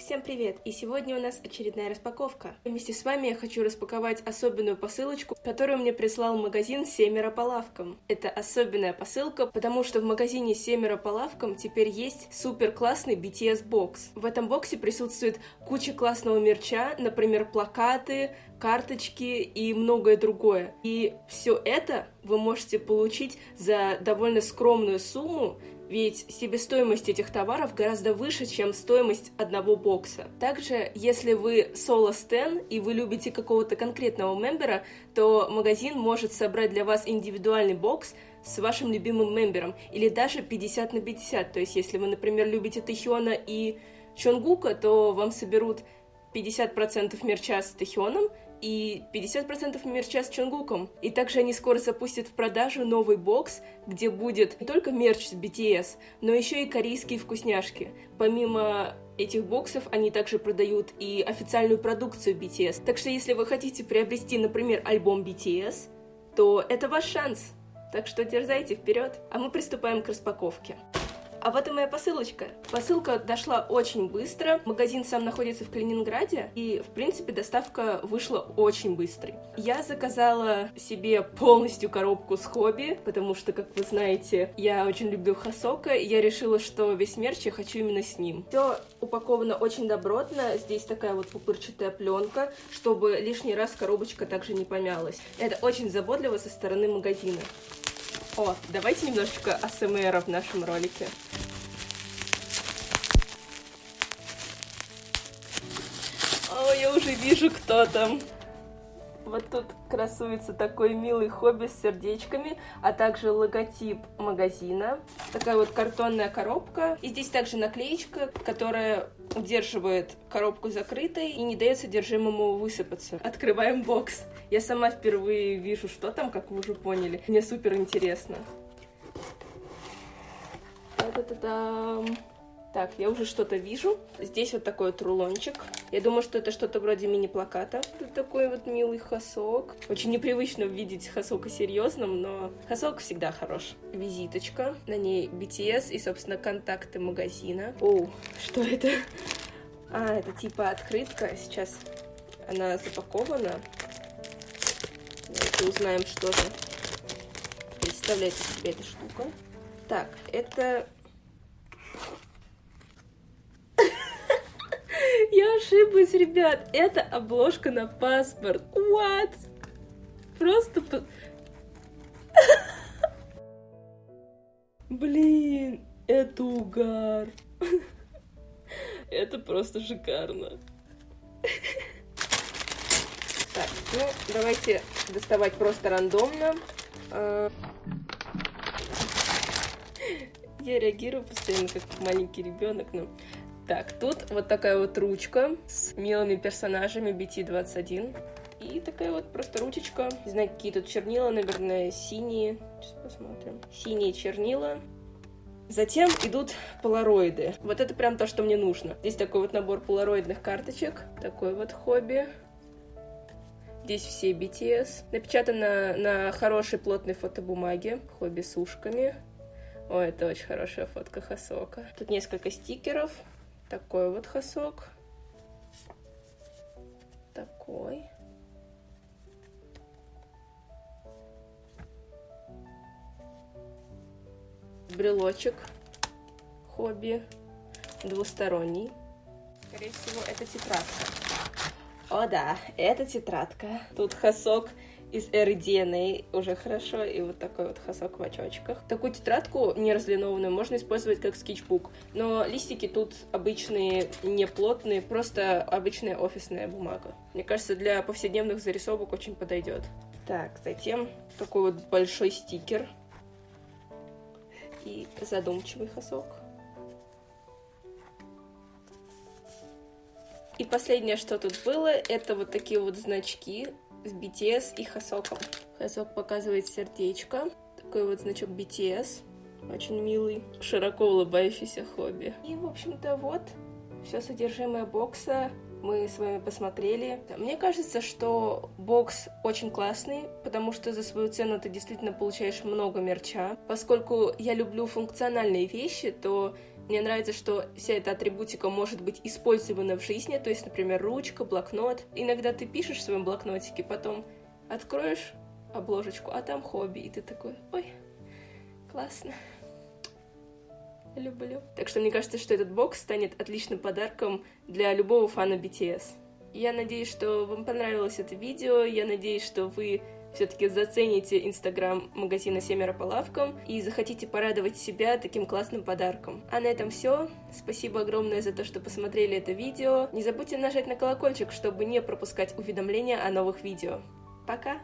Всем привет! И сегодня у нас очередная распаковка. Вместе с вами я хочу распаковать особенную посылочку, которую мне прислал магазин «Семеро по лавкам». Это особенная посылка, потому что в магазине «Семеро по лавкам» теперь есть супер классный BTS бокс. В этом боксе присутствует куча классного мерча, например, плакаты, карточки и многое другое. И все это вы можете получить за довольно скромную сумму, ведь себестоимость этих товаров гораздо выше, чем стоимость одного бокса. Также, если вы соло стен и вы любите какого-то конкретного мембера, то магазин может собрать для вас индивидуальный бокс с вашим любимым мембером, или даже 50 на 50, то есть если вы, например, любите Тэхиона и Чонгука, то вам соберут 50% мерча с Тэхионом и 50% мерча с Чонгуком. И также они скоро запустят в продажу новый бокс, где будет не только мерч с BTS, но еще и корейские вкусняшки. Помимо этих боксов они также продают и официальную продукцию BTS. Так что если вы хотите приобрести, например, альбом BTS, то это ваш шанс. Так что дерзайте вперед, а мы приступаем к распаковке. А вот и моя посылочка. Посылка дошла очень быстро. Магазин сам находится в Калининграде, и, в принципе, доставка вышла очень быстрой. Я заказала себе полностью коробку с хобби, потому что, как вы знаете, я очень люблю Хасока, и я решила, что весь мерч я хочу именно с ним. Все упаковано очень добротно. Здесь такая вот пупырчатая пленка, чтобы лишний раз коробочка также не помялась. Это очень заботливо со стороны магазина. О, давайте немножечко АСМР в нашем ролике. О, я уже вижу, кто там. Вот тут красуется такой милый хобби с сердечками, а также логотип магазина. Такая вот картонная коробка. И здесь также наклеечка, которая удерживает коробку закрытой и не дает содержимому высыпаться. Открываем бокс. Я сама впервые вижу, что там, как вы уже поняли. Мне супер интересно. Та-та-та-дам. Так, я уже что-то вижу. Здесь вот такой вот рулончик. Я думаю, что это что-то вроде мини-плаката. Тут такой вот милый хасок. Очень непривычно видеть хасока серьезным, но хасок всегда хорош. Визиточка. На ней BTS и, собственно, контакты магазина. О, что это? А, это типа открытка. Сейчас она запакована. Давайте узнаем, что же представляет из себя эта штука. Так, это Я ошиблась, ребят. Это обложка на паспорт. What? Просто... Блин, это угар. Это просто шикарно. Так, ну, давайте доставать просто рандомно. А, я реагирую постоянно как маленький ребенок, но так, тут вот такая вот ручка с милыми персонажами BT21. И такая вот просто ручечка. Не знаю, какие тут чернила, наверное, синие. Сейчас посмотрим. Синие чернила. Затем идут полароиды. Вот это прям то, что мне нужно. Здесь такой вот набор полароидных карточек. Такой вот хобби. Здесь все BTS. Напечатано на хорошей плотной фотобумаге. Хобби с ушками. О, это очень хорошая фотка Хасока. Тут несколько стикеров. Такой вот хасок. Такой. Брелочек. Хобби. Двусторонний. Скорее всего, это тетрадка. О да, это тетрадка. Тут хасок из RDNA уже хорошо, и вот такой вот хасок в очочках. Такую тетрадку не разлинованную можно использовать как скетчбук, но листики тут обычные, не плотные, просто обычная офисная бумага. Мне кажется, для повседневных зарисовок очень подойдет. Так, затем такой вот большой стикер и задумчивый хасок. И последнее, что тут было, это вот такие вот значки с BTS и Хасоком. Хасок показывает сердечко. Такой вот значок BTS. Очень милый, широко улыбающийся хобби. И, в общем-то, вот все содержимое бокса мы с вами посмотрели. Мне кажется, что бокс очень классный, потому что за свою цену ты действительно получаешь много мерча. Поскольку я люблю функциональные вещи, то Мне нравится, что вся эта атрибутика может быть использована в жизни, то есть, например, ручка, блокнот. Иногда ты пишешь в своем блокнотике, потом откроешь обложечку, а там хобби, и ты такой, ой, классно. Люблю. Так что мне кажется, что этот бокс станет отличным подарком для любого фана BTS. Я надеюсь, что вам понравилось это видео. Я надеюсь, что вы все-таки зацените инстаграм магазина Семеро по лавкам и захотите порадовать себя таким классным подарком. А на этом все. Спасибо огромное за то, что посмотрели это видео. Не забудьте нажать на колокольчик, чтобы не пропускать уведомления о новых видео. Пока!